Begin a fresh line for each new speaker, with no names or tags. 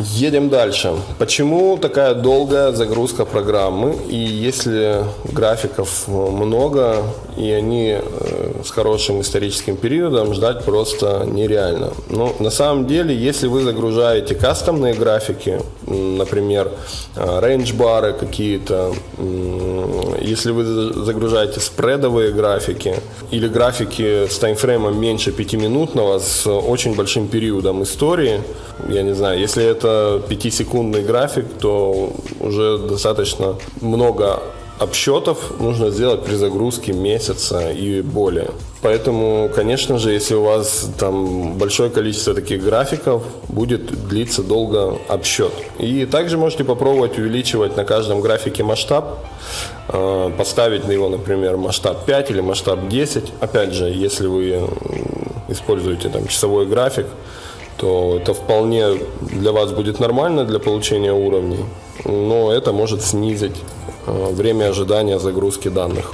Едем дальше. Почему такая долгая загрузка программы? И если графиков много, и они э, с хорошим историческим периодом, ждать просто нереально. Но на самом деле, если вы загружаете кастомные графики, например, рейндж-бары какие-то, если вы загружаете спредовые графики или графики с таймфреймом меньше 5-минутного с очень большим периодом истории, я не знаю, если это 5-секундный график, то уже достаточно много обсчетов нужно сделать при загрузке месяца и более. Поэтому, конечно же, если у вас там большое количество таких графиков, будет длиться долго обсчет. И также можете попробовать увеличивать на каждом графике масштаб, э, поставить на его, например, масштаб 5 или масштаб 10. Опять же, если вы используете там часовой график, то это вполне для вас будет нормально для получения уровней, но это может снизить э, время ожидания загрузки данных.